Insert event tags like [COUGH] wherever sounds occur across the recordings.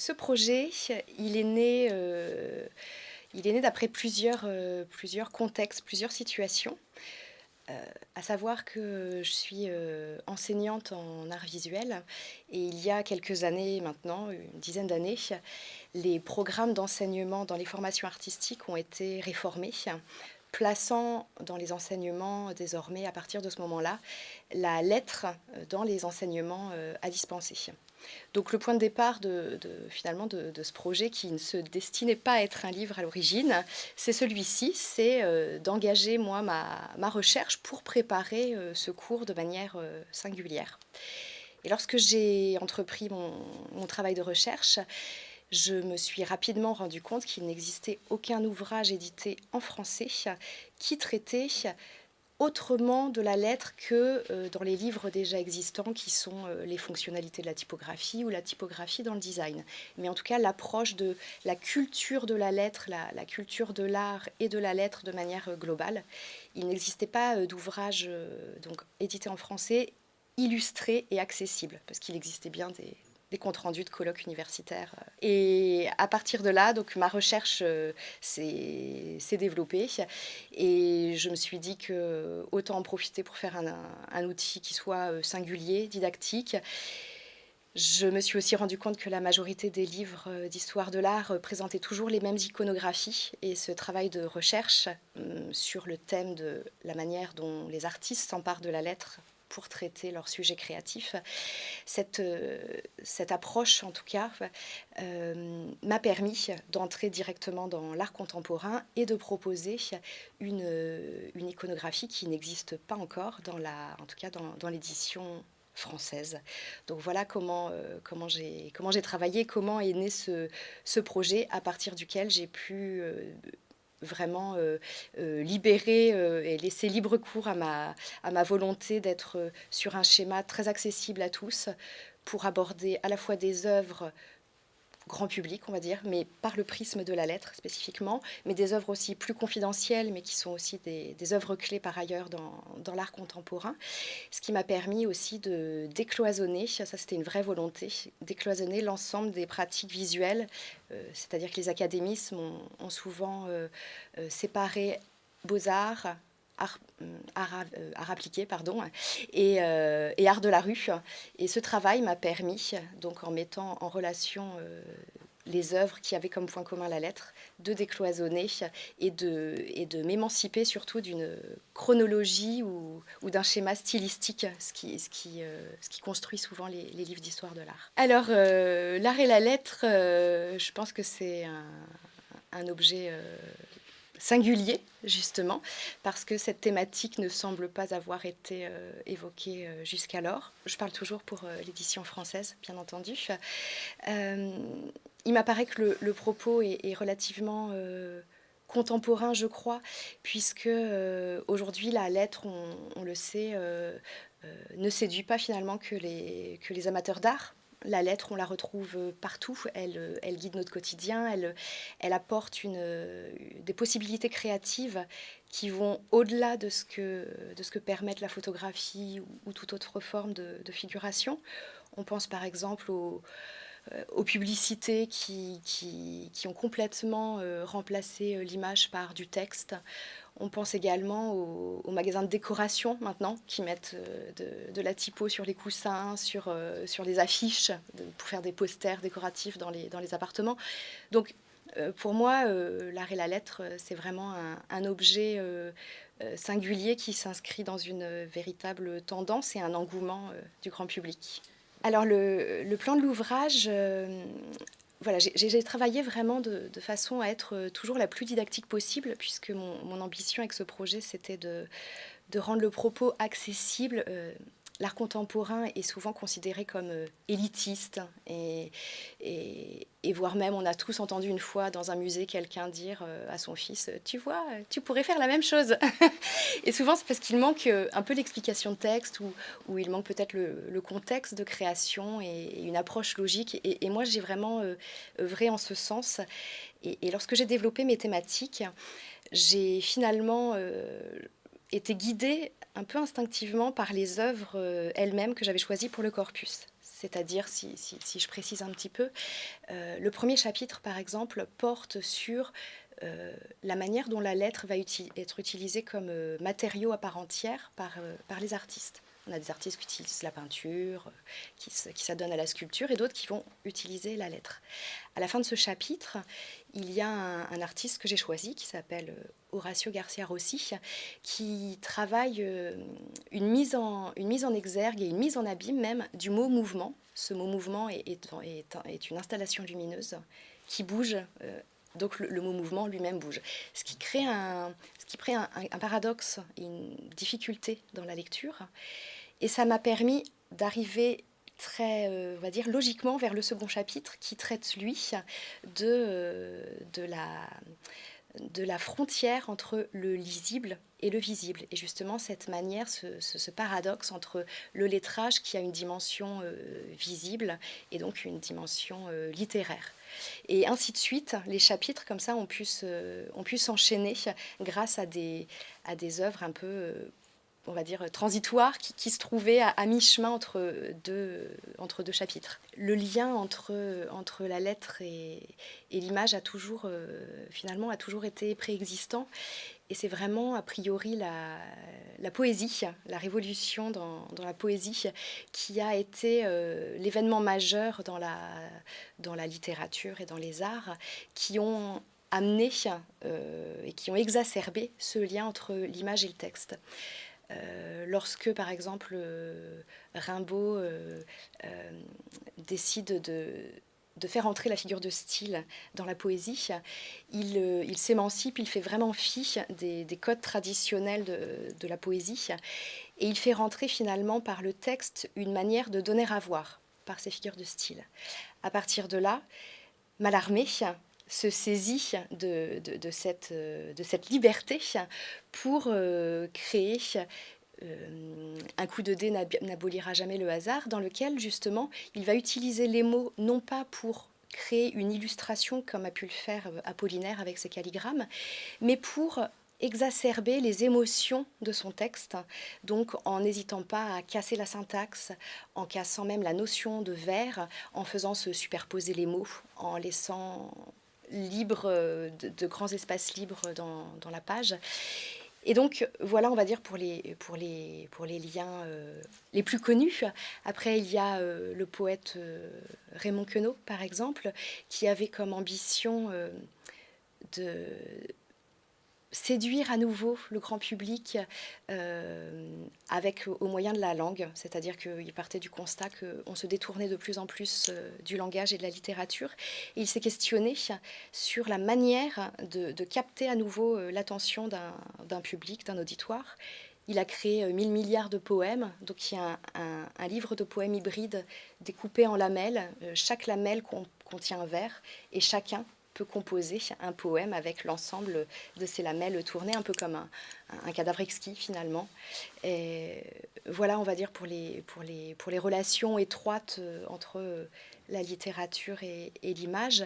ce projet, il est né, euh, d'après plusieurs, euh, plusieurs contextes, plusieurs situations. à savoir que je suis enseignante en art visuel et il y a quelques années maintenant, une dizaine d'années, les programmes d'enseignement dans les formations artistiques ont été réformés plaçant dans les enseignements désormais, à partir de ce moment-là, la lettre dans les enseignements euh, à dispenser. Donc le point de départ de, finalement de, ce projet qui ne se destinait pas à être un livre à l'origine, c'est celui-ci, c'est euh, d'engager moi ma, recherche pour préparer euh, ce cours de manière singulière. Et lorsque j'ai entrepris mon travail de recherche, je me suis rapidement rendu compte qu'il n'existait aucun ouvrage édité en français qui traitait autrement de la lettre que euh, dans les livres déjà existants qui sont euh, les fonctionnalités de la typographie ou la typographie dans le design. Mais en tout cas, l'approche de la culture de la lettre, la, culture de l'art et de la lettre de manière euh, globale. Il n'existait pas d'ouvrage donc édité en français illustré et accessible, parce qu'il existait bien des, des comptes rendus de colloques universitaires. Et à partir de là, donc ma recherche euh, s'est développée et je me suis dit que autant en profiter pour faire un, outil qui soit euh, singulier, didactique. Je me suis aussi rendu compte que la majorité des livres euh, d'histoire de l'art présentaient toujours les mêmes iconographies et ce travail de recherche hum, sur le thème de la manière dont les artistes s'emparent de la lettre pour traiter leur sujet créatif. Cette, euh, cette approche, en tout cas, euh, m'a permis d'entrer directement dans l'art contemporain et de proposer une, une iconographie qui n'existe pas encore, dans la, en tout cas dans, dans l'édition française. Donc voilà comment, euh, comment j'ai travaillé, comment est né ce, ce projet à partir duquel j'ai pu euh, euh, libérer euh, et laisser libre cours à ma, à ma volonté d'être sur un schéma très accessible à tous pour aborder à la fois des œuvres grand public, on va dire, mais par le prisme de la lettre spécifiquement, mais des œuvres aussi plus confidentielles, mais qui sont aussi des, œuvres clés par ailleurs dans, l'art contemporain, ce qui m'a permis aussi de décloisonner, ça c'était une vraie volonté, décloisonner l'ensemble des pratiques visuelles, euh, c'est-à-dire que les académismes ont, souvent euh, euh, séparé beaux-arts, euh, art, appliqué pardon, et, euh, et, art de la rue. Et ce travail m'a permis, donc en mettant en relation euh, les œuvres qui avaient comme point commun la lettre, de décloisonner et de, m'émanciper surtout d'une chronologie ou, d'un schéma stylistique, ce qui, construit souvent les, livres d'histoire de l'art. Alors, l'art et la lettre, je pense que c'est un, objet singulier, justement, parce que cette thématique ne semble pas avoir été euh, évoquée euh, jusqu'alors. Je parle toujours pour euh, l'édition française, bien entendu. il m'apparaît que le, propos est, relativement contemporain, je crois, puisque aujourd'hui, la lettre, on, le sait, ne séduit pas finalement que les, que les amateurs d'art, la lettre, on la retrouve euh, partout, elle, euh, elle guide notre quotidien, elle, elle apporte euh, des possibilités créatives qui vont au-delà de, ce que, de permettent la photographie ou, toute autre forme de, figuration. On pense par exemple aux, aux publicités qui, qui, qui, ont complètement remplacé l'image par du texte. On pense également aux, magasins de décoration maintenant qui mettent euh, de, la typo sur les coussins, sur, euh, sur les affiches pour faire des posters décoratifs dans les, dans les appartements. Donc euh, pour moi, l'art et la lettre, c'est vraiment un, objet singulier qui s'inscrit dans une véritable tendance et un engouement du grand public. Alors le, plan de l'ouvrage voilà, j'ai travaillé vraiment de, façon à être euh, toujours la plus didactique possible, puisque mon, ambition avec ce projet, c'était de, rendre le propos accessible euh, l'art contemporain est souvent considéré comme euh, élitiste et, et, voire même on a tous entendu une fois dans un musée quelqu'un dire euh, à son fils tu vois tu pourrais faire la même chose! [LAUGHS] Et souvent c'est parce qu'il manque euh, un peu l'explication de texte ou, ou il manque peut-être le, contexte de création et, une approche logique. Et, moi j'ai vraiment œuvré en ce sens. Et, lorsque j'ai développé mes thématiques j'ai finalement été guidée un peu instinctivement par les œuvres euh, elles-mêmes que j'avais choisies pour le corpus. c'est-à-dire, si, je précise un petit peu, euh, le premier chapitre, par exemple, porte sur euh, la manière dont la lettre va être utilisée comme matériau à part entière par les artistes. On a des artistes qui utilisent la peinture, qui, s'adonnent à la sculpture, et d'autres qui vont utiliser la lettre. À la fin de ce chapitre, il y a un, artiste que j'ai choisi qui s'appelle euh, Horacio Garcia Rossi, qui travaille euh, une mise, en, une mise en exergue et une mise en abîme même du mot mouvement. Ce mot mouvement est, est, une installation lumineuse qui bouge. Donc le, mot mouvement lui-même bouge. Ce qui crée, un, ce qui crée un, paradoxe, une difficulté dans la lecture. Et ça m'a permis d'arriver très, euh, on va dire, logiquement vers le second chapitre qui traite, lui, de, euh, de, la, de la frontière entre le lisible et le visible. Et justement, cette manière, ce, paradoxe entre le lettrage qui a une dimension euh, visible et donc une dimension littéraire. Et ainsi de suite, les chapitres comme ça ont pu s'enchaîner grâce à des, à des œuvres un peu on va dire, transitoire qui, se trouvait à, mi-chemin entre deux, entre deux chapitres. Le lien entre, entre la lettre et, l'image a toujours, euh, finalement, a toujours été préexistant. Et c'est vraiment, a priori, la, la, poésie, la révolution dans, dans, la poésie, qui a été euh, l'événement majeur dans la, dans la littérature et dans les arts, qui ont amené euh, et qui ont exacerbé ce lien entre l'image et le texte. Euh, lorsque, par exemple, euh, Rimbaud euh, décide de, faire entrer la figure de style dans la poésie, il, s'émancipe, il fait vraiment fi des, codes traditionnels de, la poésie, et il fait rentrer finalement par le texte une manière de donner à voir par ces figures de style. À partir de là, Mallarmé se saisit de, de, cette, de cette liberté pour euh, créer euh, un coup de dé n'abolira jamais le hasard, dans lequel justement il va utiliser les mots non pas pour créer une illustration comme a pu le faire Apollinaire avec ses calligrammes, mais pour exacerber les émotions de son texte, donc en n'hésitant pas à casser la syntaxe, en cassant même la notion de vers, en faisant se superposer les mots, en laissant libre, euh, de, grands espaces libres dans, dans, la page. Et donc, voilà, on va dire, pour les, pour les, pour les liens euh, les plus connus. Après, il y a euh, le poète Raymond Queneau, par exemple, qui avait comme ambition de séduire à nouveau le grand public euh, avec au moyen de la langue, c'est-à-dire qu'il partait du constat qu'on se détournait de plus en plus euh, du langage et de la littérature. Il s'est questionné sur la manière de, capter à nouveau euh, l'attention d'un public, d'un auditoire. Il a créé mille milliards de poèmes, donc il y a un, livre de poèmes hybrides découpé en lamelles. chaque lamelle contient un vers et chacun composer un poème avec l'ensemble de ces lamelles tournées, un peu comme un, cadavre exquis finalement. Voilà, on va dire, pour les, pour les, pour les relations étroites euh, entre euh, la littérature et, l'image.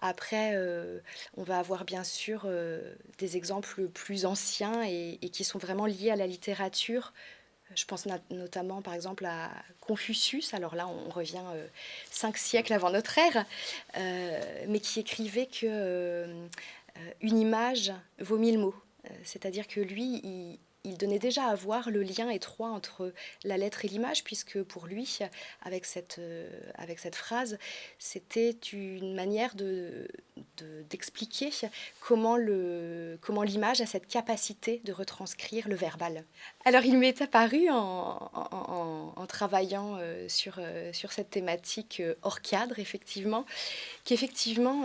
Après, euh, on va avoir bien sûr des exemples plus anciens et, qui sont vraiment liés à la littérature, je pense notamment par exemple à Confucius, alors là on revient euh, cinq siècles avant notre ère, euh, mais qui écrivait que euh, une image vaut mille mots. C'est-à-dire que lui, il donnait déjà à voir le lien étroit entre la lettre et l'image, puisque pour lui, avec cette, euh, avec cette phrase, c'était une manière d'expliquer de, comment l'image a cette capacité de retranscrire le verbal. Alors il m'est apparu en, en, travaillant euh, sur, euh, sur cette thématique hors cadre, effectivement, qu'effectivement,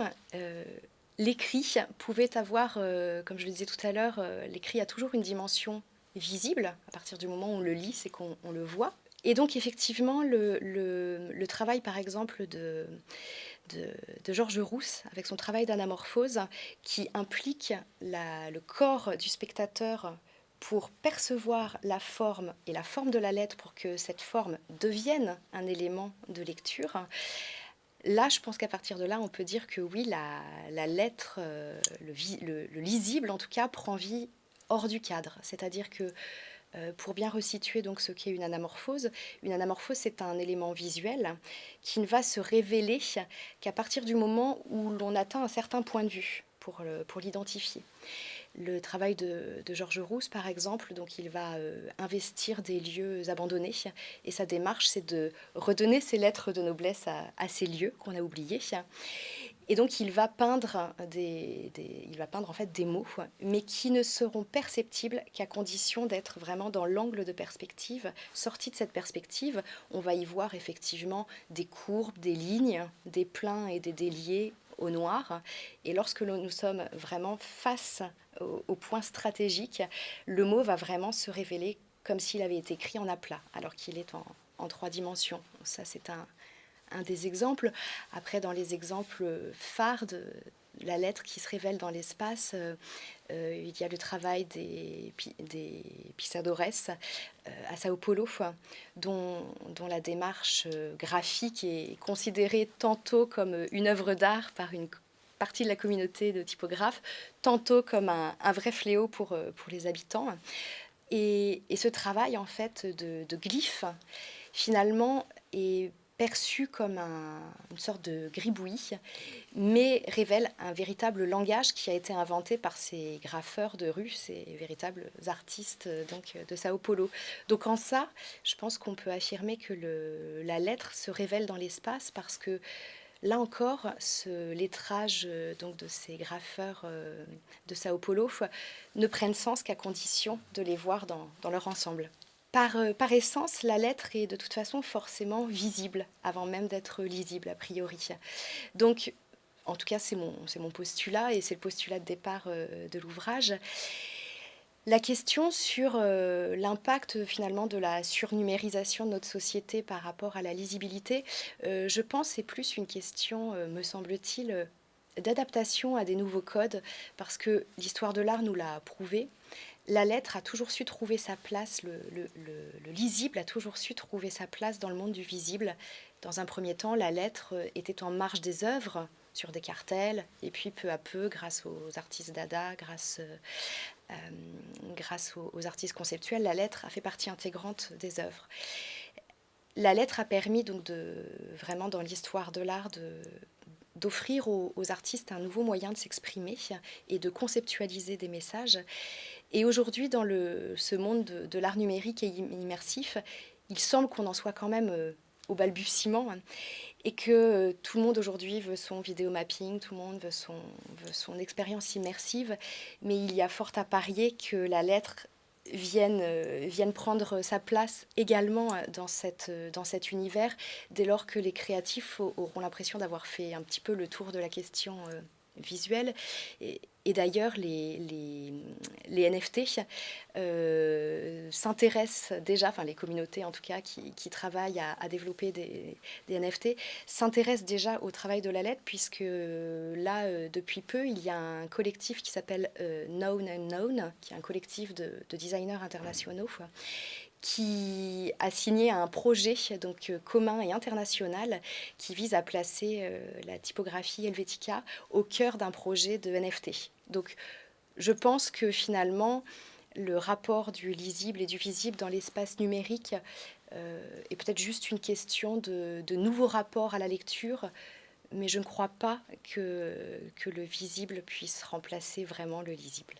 l'écrit pouvait avoir, comme je le disais tout à l'heure, l'écrit a toujours une dimension visible. À partir du moment où on le lit, c'est qu'on le voit. Et donc effectivement, le, travail par exemple de, Georges Rousse, avec son travail d'anamorphose, qui implique le corps du spectateur pour percevoir la forme et la forme de la lettre pour que cette forme devienne un élément de lecture. Là, je pense qu'à partir de là, on peut dire que oui, la, lettre, euh, le, lisible en tout cas, prend vie hors du cadre. C'est-à-dire que Euh, pour bien resituer donc ce qu'est une anamorphose, une anamorphose c'est un élément visuel qui ne va se révéler qu'à partir du moment où l'on atteint un certain point de vue pour l'identifier. Le travail de, Georges Rousse, par exemple, donc il va euh, investir des lieux abandonnés et sa démarche, c'est de redonner ses lettres de noblesse à, ces lieux qu'on a oubliés. Et donc il va peindre des, il va peindre en fait des mots, mais qui ne seront perceptibles qu'à condition d'être vraiment dans l'angle de perspective. Sorti de cette perspective, on va y voir effectivement des courbes, des lignes, des pleins et des déliés au noir. Et lorsque nous sommes vraiment face au, point stratégique, le mot va vraiment se révéler comme s'il avait été écrit en aplat, alors qu'il est en, en trois dimensions. Ça, c'est un, un des exemples. Après, dans les exemples phares de la lettre qui se révèle dans l'espace, euh, euh, il y a le travail des, des Pisadores euh, à Sao Paulo, dont, dont, la démarche graphique est considérée tantôt comme une œuvre d'art par une partie de la communauté de typographes, tantôt comme un, vrai fléau pour, pour les habitants. Et, ce travail en fait de glyphes, finalement, est perçu comme une sorte de gribouille, mais révèle un véritable langage qui a été inventé par ces graffeurs de rue, ces véritables artistes donc, de Sao Paulo. Donc en ça, je pense qu'on peut affirmer que la lettre se révèle dans l'espace parce que Là encore, ce lettrage donc, de ces graffeurs euh, de Sao Paulo ne prennent sens qu'à condition de les voir dans leur ensemble. Euh, par, essence, la lettre est de toute façon forcément visible, avant même d'être lisible, a priori. Donc, en tout cas, c'est mon, postulat, et c'est le postulat de départ euh, de l'ouvrage. La question sur euh, l'impact finalement de la surnumérisation de notre société par rapport à la lisibilité, je pense c'est plus une question, me semble-t-il, d'adaptation à des nouveaux codes, parce que l'histoire de l'art nous l'a prouvé la lettre a toujours su trouver sa place, le, lisible a toujours su trouver sa place dans le monde du visible. Dans un premier temps, la lettre était en marge des œuvres, sur des cartels, et puis peu à peu, grâce aux artistes dada, grâce, euh, grâce aux, artistes conceptuels, la lettre a fait partie intégrante des œuvres. La lettre a permis donc de vraiment dans l'histoire de l'art d'offrir aux, artistes un nouveau moyen de s'exprimer et de conceptualiser des messages. Et aujourd'hui, dans le, ce monde de, l'art numérique et immersif, il semble qu'on en soit quand même euh, au balbutiement et que euh, tout le monde aujourd'hui veut son vidéo mapping, tout le monde veut son expérience immersive, mais il y a fort à parier que la lettre vienne, euh, vienne prendre sa place également dans, cette, dans cet univers, dès lors que les créatifs auront l'impression d'avoir fait un petit peu le tour de la question visuelle. Et, d'ailleurs, les, NFT euh, s'intéressent déjà, enfin les communautés en tout cas qui, travaillent à, développer des, NFT, s'intéressent déjà au travail de la lettre, puisque là, euh, depuis peu, il y a un collectif qui s'appelle euh, Known and Known, qui est un collectif de designers internationaux, qui a signé un projet donc euh, commun et international qui vise à placer euh, la typographie Helvetica au cœur d'un projet de NFT. Donc je pense que finalement le rapport du lisible et du visible dans l'espace numérique euh, est peut-être juste une question de, de nouveaux rapports à la lecture, mais je ne crois pas que, que le visible puisse remplacer vraiment le lisible.